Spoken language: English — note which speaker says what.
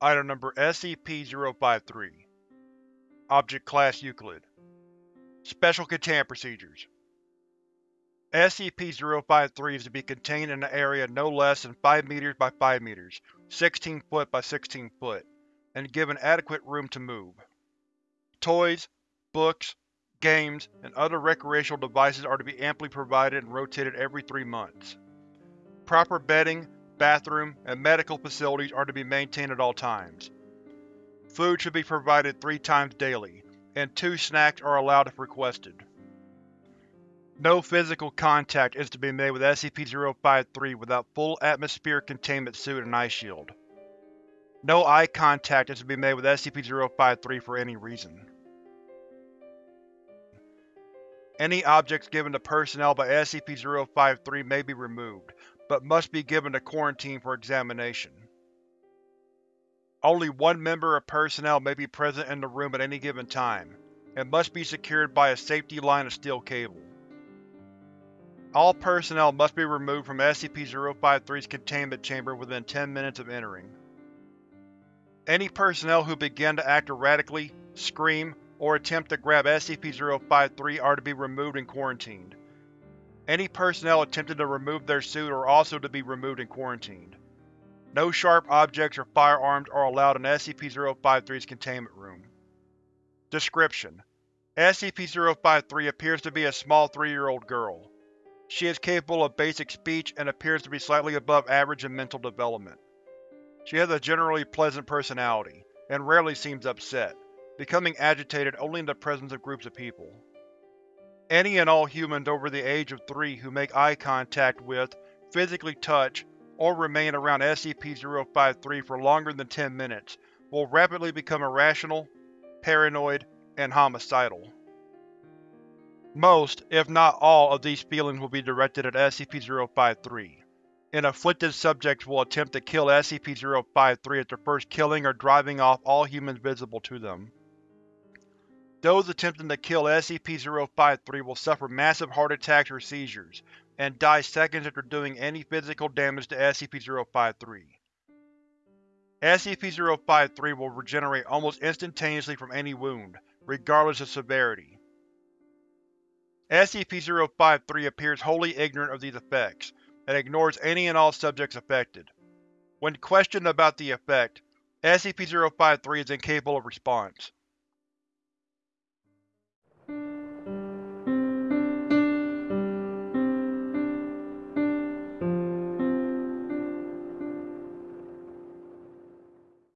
Speaker 1: Item Number SCP-053 Object Class Euclid Special Containment Procedures SCP-053 is to be contained in an area no less than 5 m by 5 m, 16 ft by 16 ft, and given adequate room to move. Toys, books, games, and other recreational devices are to be amply provided and rotated every three months. Proper bedding, bathroom, and medical facilities are to be maintained at all times. Food should be provided three times daily, and two snacks are allowed if requested. No physical contact is to be made with SCP-053 without full atmosphere containment suit and eye shield. No eye contact is to be made with SCP-053 for any reason. Any objects given to personnel by SCP-053 may be removed, but must be given to quarantine for examination. Only one member of personnel may be present in the room at any given time, and must be secured by a safety line of steel cable. All personnel must be removed from SCP-053's containment chamber within 10 minutes of entering. Any personnel who begin to act erratically, scream, or attempt to grab SCP-053 are to be removed and quarantined. Any personnel attempting to remove their suit are also to be removed and quarantined. No sharp objects or firearms are allowed in SCP-053's containment room. Description: SCP-053 appears to be a small three-year-old girl. She is capable of basic speech and appears to be slightly above average in mental development. She has a generally pleasant personality, and rarely seems upset, becoming agitated only in the presence of groups of people. Any and all humans over the age of 3 who make eye contact with, physically touch, or remain around SCP-053 for longer than 10 minutes will rapidly become irrational, paranoid, and homicidal. Most, if not all, of these feelings will be directed at SCP-053, and afflicted subjects will attempt to kill SCP-053 at after first killing or driving off all humans visible to them. Those attempting to kill SCP-053 will suffer massive heart attacks or seizures, and die seconds after doing any physical damage to SCP-053. SCP-053 will regenerate almost instantaneously from any wound, regardless of severity. SCP-053 appears wholly ignorant of these effects, and ignores any and all subjects affected. When questioned about the effect, SCP-053 is incapable of response.